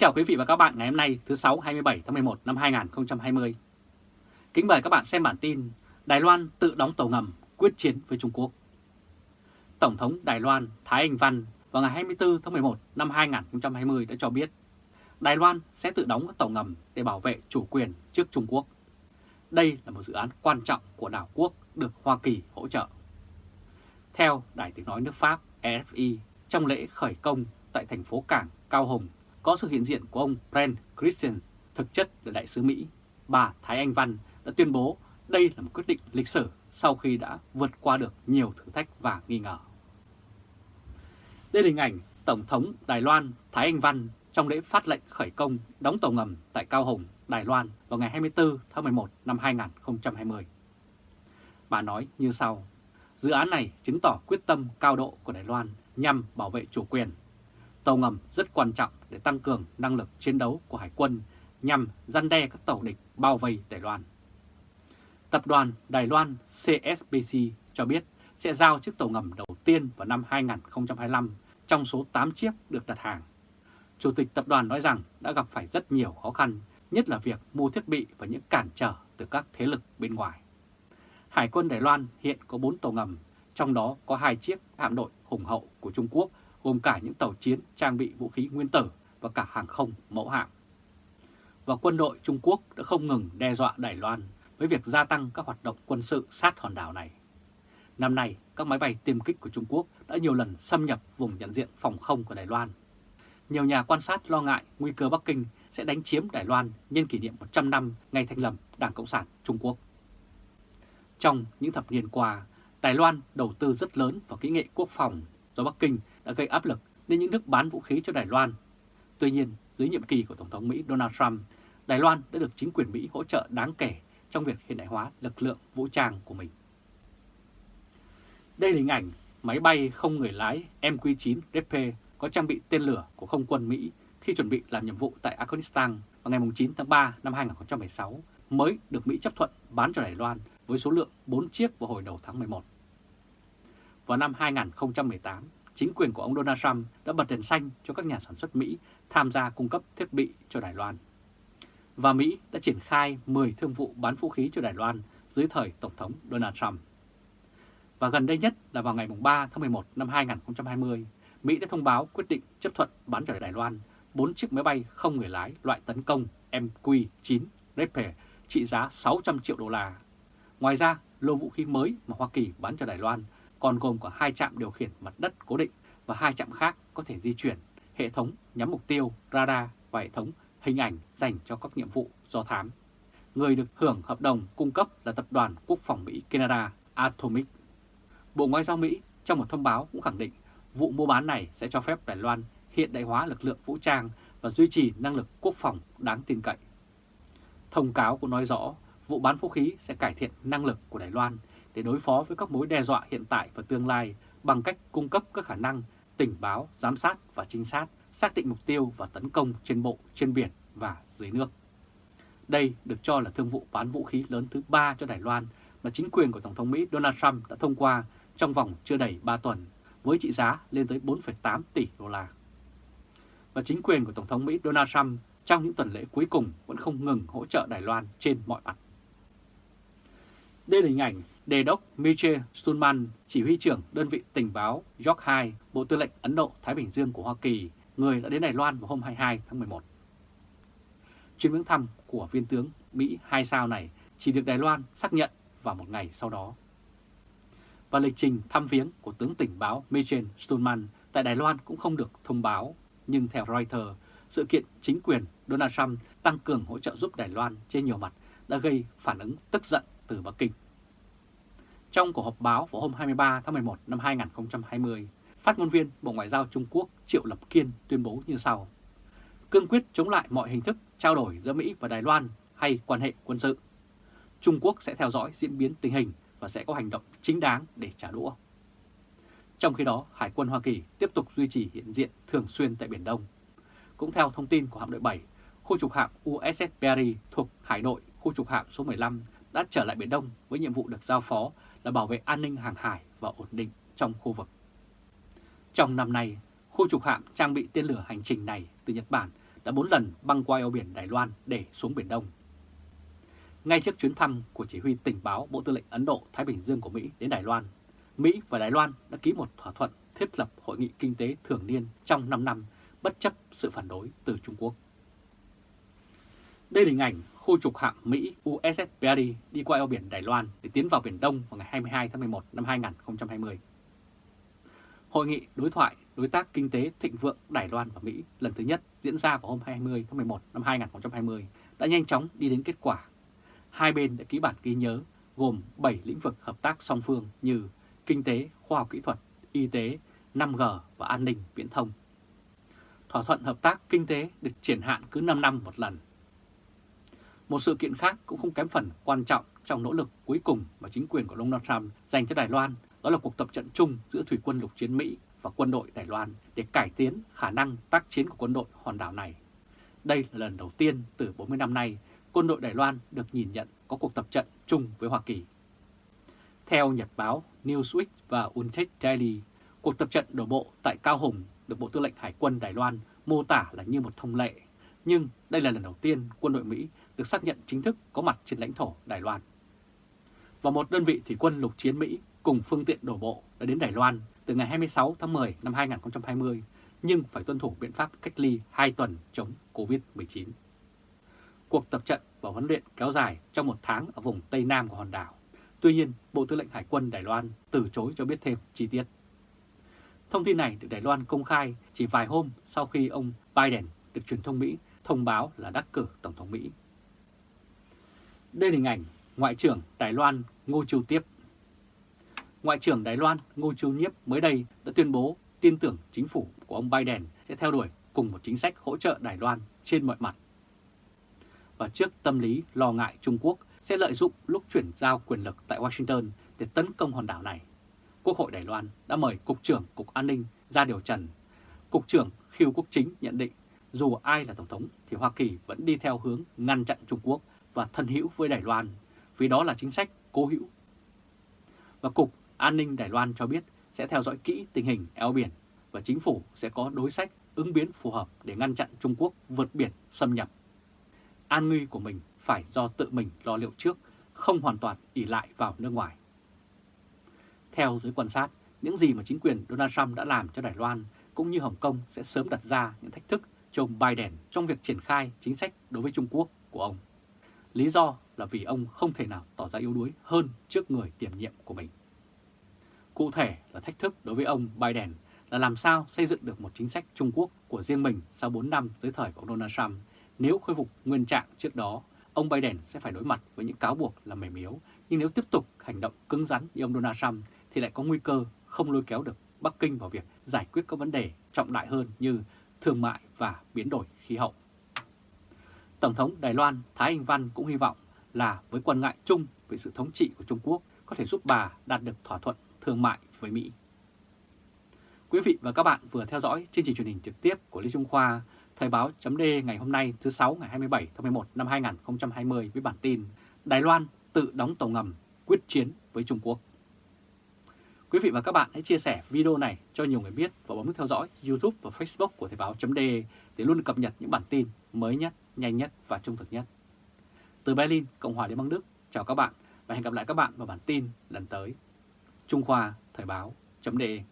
chào quý vị và các bạn ngày hôm nay thứ 6 27 tháng 11 năm 2020. Kính mời các bạn xem bản tin Đài Loan tự đóng tàu ngầm quyết chiến với Trung Quốc. Tổng thống Đài Loan Thái Anh Văn vào ngày 24 tháng 11 năm 2020 đã cho biết Đài Loan sẽ tự đóng các tàu ngầm để bảo vệ chủ quyền trước Trung Quốc. Đây là một dự án quan trọng của đảo quốc được Hoa Kỳ hỗ trợ. Theo Đài tiếng nói nước Pháp EFI, trong lễ khởi công tại thành phố cảng Cao Hùng có sự hiện diện của ông Brent Christian, thực chất là đại sứ Mỹ. Bà Thái Anh Văn đã tuyên bố đây là một quyết định lịch sử sau khi đã vượt qua được nhiều thử thách và nghi ngờ. Đây là hình ảnh Tổng thống Đài Loan Thái Anh Văn trong lễ phát lệnh khởi công đóng tàu ngầm tại Cao Hồng Đài Loan vào ngày 24 tháng 11 năm 2020. Bà nói như sau, dự án này chứng tỏ quyết tâm cao độ của Đài Loan nhằm bảo vệ chủ quyền. Tàu ngầm rất quan trọng để tăng cường năng lực chiến đấu của Hải quân nhằm gian đe các tàu địch bao vây Đài Loan. Tập đoàn Đài Loan CSBC cho biết sẽ giao chiếc tàu ngầm đầu tiên vào năm 2025 trong số 8 chiếc được đặt hàng. Chủ tịch tập đoàn nói rằng đã gặp phải rất nhiều khó khăn, nhất là việc mua thiết bị và những cản trở từ các thế lực bên ngoài. Hải quân Đài Loan hiện có 4 tàu ngầm, trong đó có hai chiếc hạm đội hùng hậu của Trung Quốc gồm cả những tàu chiến trang bị vũ khí nguyên tử và cả hàng không mẫu hạm. Và quân đội Trung Quốc đã không ngừng đe dọa Đài Loan với việc gia tăng các hoạt động quân sự sát hòn đảo này. Năm nay, các máy bay tiêm kích của Trung Quốc đã nhiều lần xâm nhập vùng nhận diện phòng không của Đài Loan. Nhiều nhà quan sát lo ngại nguy cơ Bắc Kinh sẽ đánh chiếm Đài Loan nhân kỷ niệm 100 năm ngày thành lập Đảng Cộng sản Trung Quốc. Trong những thập niên qua, Đài Loan đầu tư rất lớn vào kỹ nghệ quốc phòng do Bắc Kinh đã gây áp lực lên những nước bán vũ khí cho Đài Loan. Tuy nhiên, dưới nhiệm kỳ của Tổng thống Mỹ Donald Trump, Đài Loan đã được chính quyền Mỹ hỗ trợ đáng kể trong việc hiện đại hóa lực lượng vũ trang của mình. Đây là hình ảnh máy bay không người lái MQ-9 dp có trang bị tên lửa của không quân Mỹ khi chuẩn bị làm nhiệm vụ tại Afghanistan vào ngày 9 tháng 3 năm 2016 mới được Mỹ chấp thuận bán cho Đài Loan với số lượng 4 chiếc vào hồi đầu tháng 11. Vào năm 2018, chính quyền của ông Donald Trump đã bật đèn xanh cho các nhà sản xuất Mỹ tham gia cung cấp thiết bị cho Đài Loan. Và Mỹ đã triển khai 10 thương vụ bán vũ khí cho Đài Loan dưới thời Tổng thống Donald Trump. Và gần đây nhất là vào ngày 3 tháng 11 năm 2020, Mỹ đã thông báo quyết định chấp thuận bán cho Đài Loan 4 chiếc máy bay không người lái loại tấn công MQ-9 Reaper trị giá 600 triệu đô la. Ngoài ra, lô vũ khí mới mà Hoa Kỳ bán cho Đài Loan còn gồm có hai trạm điều khiển mặt đất cố định và hai trạm khác có thể di chuyển, hệ thống nhắm mục tiêu, radar và hệ thống hình ảnh dành cho các nhiệm vụ do thám. Người được hưởng hợp đồng cung cấp là Tập đoàn Quốc phòng Mỹ Canada Atomic. Bộ Ngoại giao Mỹ trong một thông báo cũng khẳng định vụ mua bán này sẽ cho phép Đài Loan hiện đại hóa lực lượng vũ trang và duy trì năng lực quốc phòng đáng tin cậy. Thông cáo cũng nói rõ vụ bán vũ khí sẽ cải thiện năng lực của Đài Loan để đối phó với các mối đe dọa hiện tại và tương lai bằng cách cung cấp các khả năng tình báo, giám sát và trinh sát, xác định mục tiêu và tấn công trên bộ, trên biển và dưới nước. Đây được cho là thương vụ bán vũ khí lớn thứ ba cho Đài Loan mà chính quyền của Tổng thống Mỹ Donald Trump đã thông qua trong vòng chưa đầy 3 tuần với trị giá lên tới 4,8 tỷ đô la. Và chính quyền của Tổng thống Mỹ Donald Trump trong những tuần lễ cuối cùng vẫn không ngừng hỗ trợ Đài Loan trên mọi mặt. Đây là hình ảnh Đề đốc Michel Stulman, chỉ huy trưởng đơn vị tình báo York 2, Bộ Tư lệnh Ấn Độ-Thái Bình Dương của Hoa Kỳ, người đã đến Đài Loan vào hôm 22 tháng 11. Chuyến viếng thăm của viên tướng Mỹ hai sao này chỉ được Đài Loan xác nhận vào một ngày sau đó. Và lịch trình thăm viếng của tướng tình báo Michel Stulman tại Đài Loan cũng không được thông báo, nhưng theo Reuters, sự kiện chính quyền Donald Trump tăng cường hỗ trợ giúp Đài Loan trên nhiều mặt đã gây phản ứng tức giận từ Bắc Kinh. Trong cuộc họp báo vào hôm 23 tháng 11 năm 2020, phát ngôn viên Bộ Ngoại giao Trung Quốc Triệu Lập Kiên tuyên bố như sau. Cương quyết chống lại mọi hình thức trao đổi giữa Mỹ và Đài Loan hay quan hệ quân sự. Trung Quốc sẽ theo dõi diễn biến tình hình và sẽ có hành động chính đáng để trả đũa. Trong khi đó, Hải quân Hoa Kỳ tiếp tục duy trì hiện diện thường xuyên tại Biển Đông. Cũng theo thông tin của hạm đội 7, khu trục hạm USS Perry thuộc Hải đội khu trục hạm số 15 đã trở lại Biển Đông với nhiệm vụ được giao phó là bảo vệ an ninh hàng hải và ổn định trong khu vực. Trong năm nay, khu trục hạm trang bị tên lửa hành trình này từ Nhật Bản đã 4 lần băng qua eo biển Đài Loan để xuống Biển Đông. Ngay trước chuyến thăm của chỉ huy tình báo Bộ Tư lệnh Ấn Độ-Thái Bình Dương của Mỹ đến Đài Loan, Mỹ và Đài Loan đã ký một thỏa thuận thiết lập Hội nghị Kinh tế Thường niên trong 5 năm bất chấp sự phản đối từ Trung Quốc. Đây là hình ảnh khu trục hạm Mỹ USS Perry đi qua eo biển Đài Loan để tiến vào Biển Đông vào ngày 22 tháng 11 năm 2020. Hội nghị đối thoại đối tác kinh tế thịnh vượng Đài Loan và Mỹ lần thứ nhất diễn ra vào hôm 20 tháng 11 năm 2020 đã nhanh chóng đi đến kết quả. Hai bên đã ký bản ghi nhớ gồm 7 lĩnh vực hợp tác song phương như kinh tế, khoa học kỹ thuật, y tế, 5G và an ninh viễn thông. Thỏa thuận hợp tác kinh tế được triển hạn cứ 5 năm một lần. Một sự kiện khác cũng không kém phần quan trọng trong nỗ lực cuối cùng mà chính quyền của Donald Trump dành cho Đài Loan, đó là cuộc tập trận chung giữa Thủy quân lục chiến Mỹ và quân đội Đài Loan để cải tiến khả năng tác chiến của quân đội hòn đảo này. Đây là lần đầu tiên từ 40 năm nay quân đội Đài Loan được nhìn nhận có cuộc tập trận chung với Hoa Kỳ. Theo Nhật báo Newsweek và Untech Daily, cuộc tập trận đổ bộ tại Cao Hùng được Bộ Tư lệnh Hải quân Đài Loan mô tả là như một thông lệ, nhưng đây là lần đầu tiên quân đội Mỹ được xác nhận chính thức có mặt trên lãnh thổ Đài Loan. Và một đơn vị thủy quân lục chiến Mỹ cùng phương tiện đổ bộ đã đến Đài Loan từ ngày 26 tháng 10 năm 2020, nhưng phải tuân thủ biện pháp cách ly 2 tuần chống COVID-19. Cuộc tập trận và huấn luyện kéo dài trong một tháng ở vùng Tây Nam của hòn đảo. Tuy nhiên, Bộ Tư lệnh Hải quân Đài Loan từ chối cho biết thêm chi tiết. Thông tin này được Đài Loan công khai chỉ vài hôm sau khi ông Biden được truyền thông Mỹ thông báo là đắc cử Tổng thống Mỹ. Đây là hình ảnh Ngoại trưởng Đài Loan Ngô Chu Tiếp. Ngoại trưởng Đài Loan Ngô Chu Nhiếp mới đây đã tuyên bố tin tưởng chính phủ của ông Biden sẽ theo đuổi cùng một chính sách hỗ trợ Đài Loan trên mọi mặt. Và trước tâm lý lo ngại Trung Quốc sẽ lợi dụng lúc chuyển giao quyền lực tại Washington để tấn công hòn đảo này, Quốc hội Đài Loan đã mời Cục trưởng Cục An ninh ra điều trần. Cục trưởng Khiêu Quốc Chính nhận định dù ai là Tổng thống thì Hoa Kỳ vẫn đi theo hướng ngăn chặn Trung Quốc và thân hữu với Đài Loan, vì đó là chính sách cố hữu. Và Cục An ninh Đài Loan cho biết sẽ theo dõi kỹ tình hình eo biển và chính phủ sẽ có đối sách ứng biến phù hợp để ngăn chặn Trung Quốc vượt biển xâm nhập. An nguy của mình phải do tự mình lo liệu trước, không hoàn toàn ỉ lại vào nước ngoài. Theo giới quan sát, những gì mà chính quyền Donald Trump đã làm cho Đài Loan cũng như Hồng Kông sẽ sớm đặt ra những thách thức cho ông Biden trong việc triển khai chính sách đối với Trung Quốc của ông. Lý do là vì ông không thể nào tỏ ra yếu đuối hơn trước người tiềm nhiệm của mình. Cụ thể là thách thức đối với ông Biden là làm sao xây dựng được một chính sách Trung Quốc của riêng mình sau 4 năm dưới thời của Donald Trump. Nếu khôi phục nguyên trạng trước đó, ông Biden sẽ phải đối mặt với những cáo buộc là mềm yếu. Nhưng nếu tiếp tục hành động cứng rắn như ông Donald Trump thì lại có nguy cơ không lôi kéo được Bắc Kinh vào việc giải quyết các vấn đề trọng đại hơn như thương mại và biến đổi khí hậu. Tổng thống Đài Loan Thái Anh Văn cũng hy vọng là với quan ngại chung về sự thống trị của Trung Quốc có thể giúp bà đạt được thỏa thuận thương mại với Mỹ. Quý vị và các bạn vừa theo dõi chương trình truyền hình trực tiếp của lý Trung Khoa, Thời báo chấm ngày hôm nay thứ 6 ngày 27 tháng 11 năm 2020 với bản tin Đài Loan tự đóng tàu ngầm quyết chiến với Trung Quốc. Quý vị và các bạn hãy chia sẻ video này cho nhiều người biết và bấm nút theo dõi YouTube và Facebook của Thời Báo .de để luôn cập nhật những bản tin mới nhất, nhanh nhất và trung thực nhất. Từ Berlin, Cộng hòa Liên bang Đức, chào các bạn và hẹn gặp lại các bạn vào bản tin lần tới. Trung Khoa Thời Báo .de.